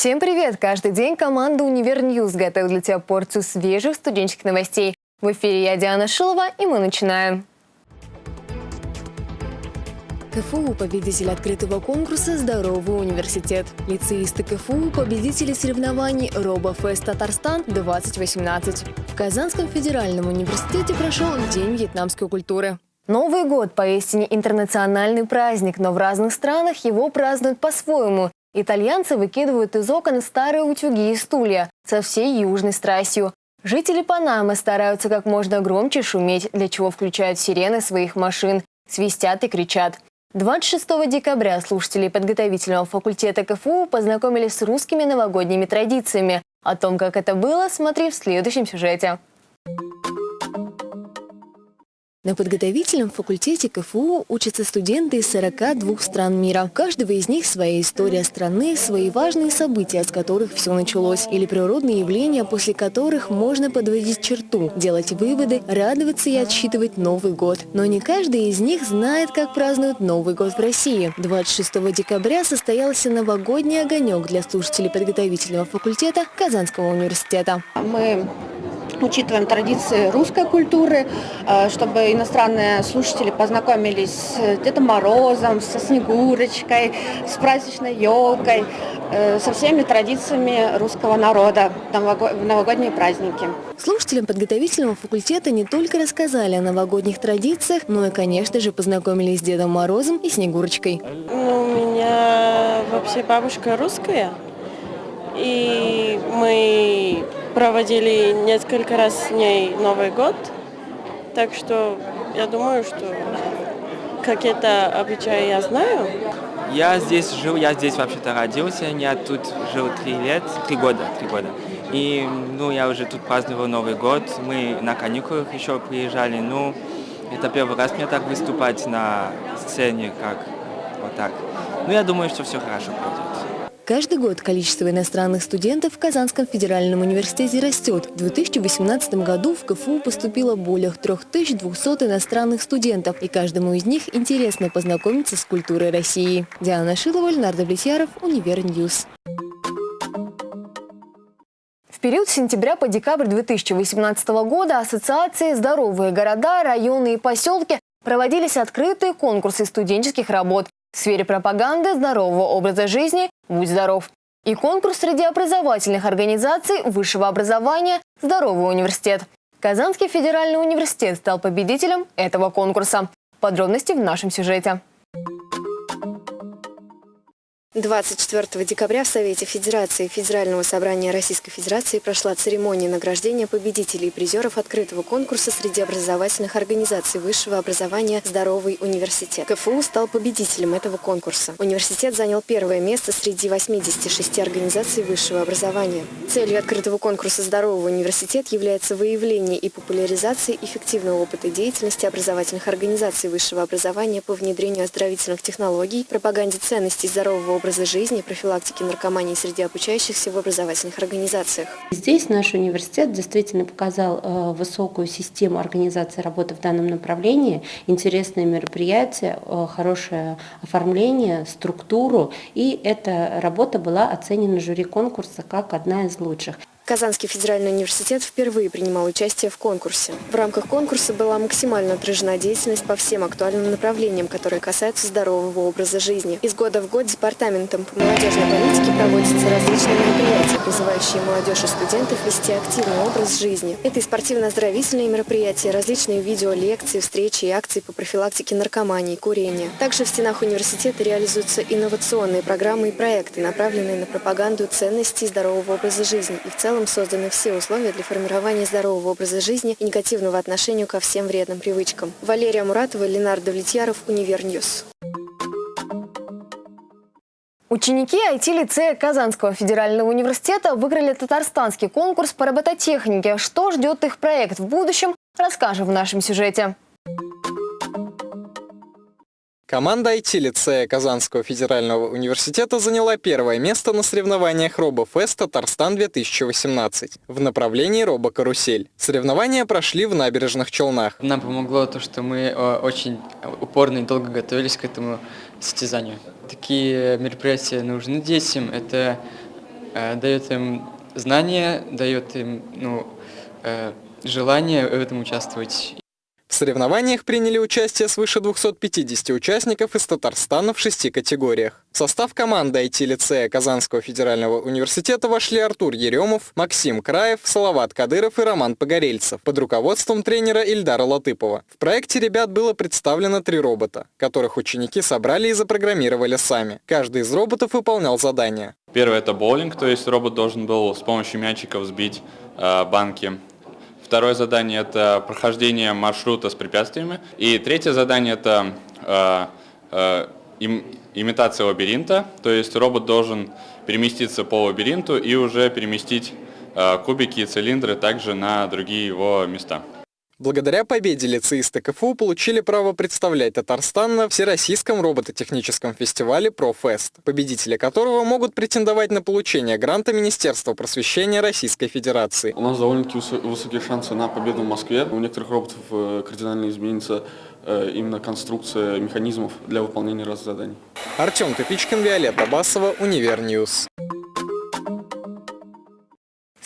Всем привет! Каждый день команда «Univer News» готовит для тебя порцию свежих студенческих новостей. В эфире я, Диана Шилова, и мы начинаем. КФУ – победитель открытого конкурса «Здоровый университет». Лицеисты КФУ – победители соревнований «Робофест Татарстан-2018». В Казанском федеральном университете прошел День вьетнамской культуры. Новый год – поистине интернациональный праздник, но в разных странах его празднуют по-своему. Итальянцы выкидывают из окон старые утюги и стулья со всей южной страстью. Жители Панамы стараются как можно громче шуметь, для чего включают сирены своих машин, свистят и кричат. 26 декабря слушатели подготовительного факультета КФУ познакомились с русскими новогодними традициями. О том, как это было, смотри в следующем сюжете. На подготовительном факультете КФУ учатся студенты из 42 стран мира. У каждого из них своя история страны, свои важные события, с которых все началось, или природные явления, после которых можно подводить черту, делать выводы, радоваться и отсчитывать Новый год. Но не каждый из них знает, как празднуют Новый год в России. 26 декабря состоялся новогодний огонек для слушателей подготовительного факультета Казанского университета. Мы учитываем традиции русской культуры, э, чтобы иностранные слушатели познакомились с Дедом Морозом, со Снегурочкой, с праздничной елкой, э, со всеми традициями русского народа в новогодние праздники. Слушателям подготовительного факультета не только рассказали о новогодних традициях, но и, конечно же, познакомились с Дедом Морозом и Снегурочкой. Ну, у меня вообще бабушка русская, и мы проводили несколько раз с ней Новый год, так что я думаю, что какие-то обычаи я знаю. Я здесь жил, я здесь вообще-то родился, я тут жил три лет, три года, три года. И, ну, я уже тут праздновал Новый год, мы на каникулах еще приезжали, ну, это первый раз мне так выступать на сцене, как вот так. Ну, я думаю, что все хорошо пройдет. Каждый год количество иностранных студентов в Казанском федеральном университете растет. В 2018 году в КФУ поступило более 3200 иностранных студентов, и каждому из них интересно познакомиться с культурой России. Диана Шилова, Ленар Давлетьяров, Univer News. В период с сентября по декабрь 2018 года Ассоциации «Здоровые города, районы и поселки» проводились открытые конкурсы студенческих работ в сфере пропаганды здорового образа жизни «Будь здоров» и конкурс среди образовательных организаций высшего образования «Здоровый университет». Казанский федеральный университет стал победителем этого конкурса. Подробности в нашем сюжете. 24 декабря в Совете Федерации Федерального собрания Российской Федерации прошла церемония награждения победителей и призеров открытого конкурса среди образовательных организаций высшего образования «Здоровый университет». КФУ стал победителем этого конкурса. Университет занял первое место среди 86 организаций высшего образования. Целью открытого конкурса «Здоровый университет» является выявление и популяризация эффективного опыта деятельности образовательных организаций высшего образования по внедрению оздоровительных технологий, пропаганде ценностей здорового образа жизни, профилактики наркомании среди обучающихся в образовательных организациях. Здесь наш университет действительно показал э, высокую систему организации работы в данном направлении, интересные мероприятия, э, хорошее оформление, структуру, и эта работа была оценена жюри конкурса как одна из лучших. Казанский федеральный университет впервые принимал участие в конкурсе. В рамках конкурса была максимально отражена деятельность по всем актуальным направлениям, которые касаются здорового образа жизни. Из года в год Департаментом по молодежной политике проводятся различные мероприятия, призывающие молодежь и студентов вести активный образ жизни. Это и спортивно-оздоровительные мероприятия, различные видеолекции, встречи и акции по профилактике наркомании, курения. Также в стенах университета реализуются инновационные программы и проекты, направленные на пропаганду ценностей здорового образа жизни и в целом, целом созданы все условия для формирования здорового образа жизни и негативного отношения ко всем вредным привычкам. Валерия Муратова, Ленар Давлетьяров, Univer News. Ученики IT-лицея Казанского федерального университета выиграли татарстанский конкурс по робототехнике. Что ждет их проект в будущем, расскажем в нашем сюжете. Команда IT-лицея Казанского федерального университета заняла первое место на соревнованиях RoboFest Татарстан-2018 в направлении робокарусель. Соревнования прошли в набережных Челнах. Нам помогло то, что мы э, очень упорно и долго готовились к этому состязанию. Такие мероприятия нужны детям. Это э, дает им знания, дает им ну, э, желание в этом участвовать. В соревнованиях приняли участие свыше 250 участников из Татарстана в шести категориях. В состав команды IT-лицея Казанского федерального университета вошли Артур Еремов, Максим Краев, Салават Кадыров и Роман Погорельцев под руководством тренера Ильдара Латыпова. В проекте ребят было представлено три робота, которых ученики собрали и запрограммировали сами. Каждый из роботов выполнял задания. Первое это боулинг, то есть робот должен был с помощью мячиков сбить э, банки Второе задание – это прохождение маршрута с препятствиями. И третье задание – это э, э, им, имитация лабиринта. То есть робот должен переместиться по лабиринту и уже переместить э, кубики и цилиндры также на другие его места. Благодаря победе лицеисты КФУ получили право представлять Татарстан на Всероссийском робототехническом фестивале «Профест», победители которого могут претендовать на получение гранта Министерства просвещения Российской Федерации. У нас довольно-таки высокие шансы на победу в Москве. У некоторых роботов э, кардинально изменится э, именно конструкция механизмов для выполнения разных заданий. Артем Топичкин, Виолетта Басова, Univer News.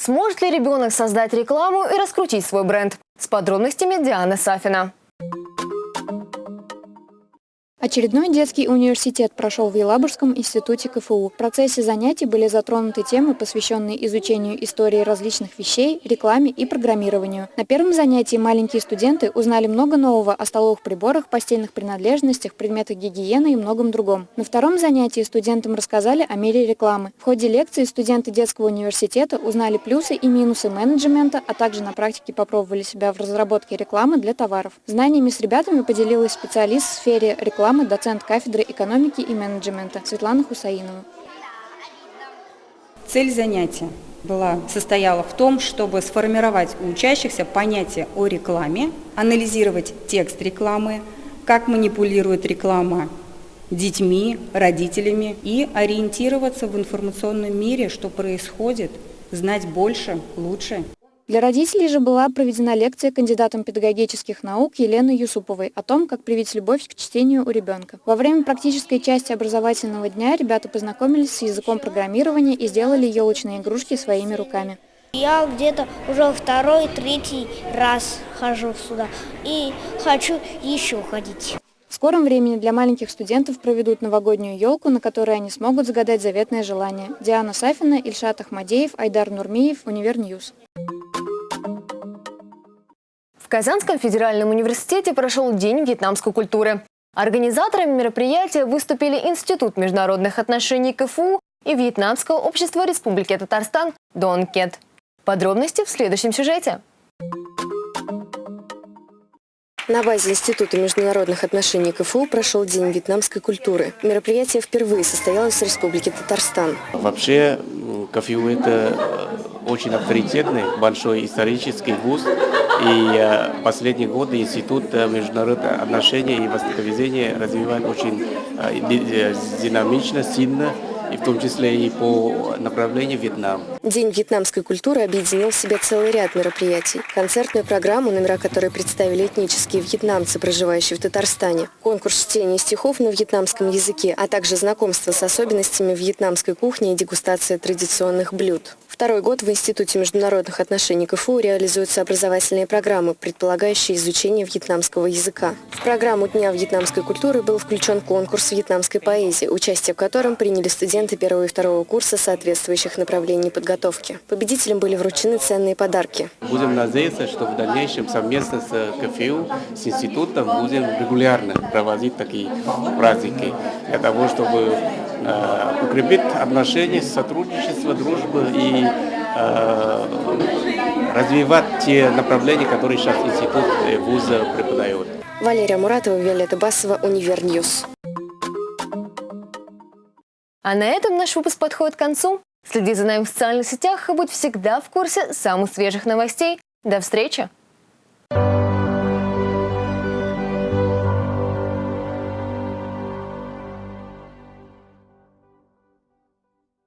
Сможет ли ребенок создать рекламу и раскрутить свой бренд? С подробностями Диана Сафина. Очередной детский университет прошел в Елабужском институте КФУ. В процессе занятий были затронуты темы, посвященные изучению истории различных вещей, рекламе и программированию. На первом занятии маленькие студенты узнали много нового о столовых приборах, постельных принадлежностях, предметах гигиены и многом другом. На втором занятии студентам рассказали о мире рекламы. В ходе лекции студенты детского университета узнали плюсы и минусы менеджмента, а также на практике попробовали себя в разработке рекламы для товаров. Знаниями с ребятами поделилась специалист в сфере рекламы программы доцент кафедры экономики и менеджмента Светлана Хусаинова. Цель занятия была, состояла в том, чтобы сформировать у учащихся понятие о рекламе, анализировать текст рекламы, как манипулирует реклама детьми, родителями и ориентироваться в информационном мире, что происходит, знать больше, лучше. Для родителей же была проведена лекция кандидатом педагогических наук Елены Юсуповой о том, как привить любовь к чтению у ребенка. Во время практической части образовательного дня ребята познакомились с языком программирования и сделали елочные игрушки своими руками. Я где-то уже второй, третий раз хожу сюда и хочу еще ходить. В скором времени для маленьких студентов проведут новогоднюю елку, на которой они смогут загадать заветное желание. Диана Сафина, Ильшат Ахмадеев, Айдар Нурмиев, Univer News. В Казанском федеральном университете прошел День вьетнамской культуры. Организаторами мероприятия выступили Институт международных отношений КФУ и Вьетнамское общество Республики Татарстан Донкет. Подробности в следующем сюжете. На базе Института международных отношений КФУ прошел День вьетнамской культуры. Мероприятие впервые состоялось в Республике Татарстан. Вообще КФУ – это очень авторитетный, большой исторический вуз. И э, последние годы Институт э, международных отношений и востоковедения развивает очень э, динамично, сильно и в том числе и по направлению Вьетнам. День вьетнамской культуры объединил в себе целый ряд мероприятий. Концертную программу, номера которой представили этнические вьетнамцы, проживающие в Татарстане, конкурс чтения стихов на вьетнамском языке, а также знакомство с особенностями вьетнамской кухни и дегустация традиционных блюд. Второй год в Институте международных отношений КФУ реализуются образовательные программы, предполагающие изучение вьетнамского языка. В программу Дня вьетнамской культуры был включен конкурс вьетнамской поэзии, участие в котором приняли студенты первого и второго курса соответствующих направлений подготовки. Победителям были вручены ценные подарки. Будем надеяться, что в дальнейшем совместно с КФУ, с институтом будем регулярно проводить такие праздники для того, чтобы э, укрепить отношения, сотрудничество, дружбу и э, развивать те направления, которые сейчас институт вуза преподает. Валерия Муратова, Виолетта Басова, Univer News. А на этом наш выпуск подходит к концу. Следи за нами в социальных сетях и будь всегда в курсе самых свежих новостей. До встречи!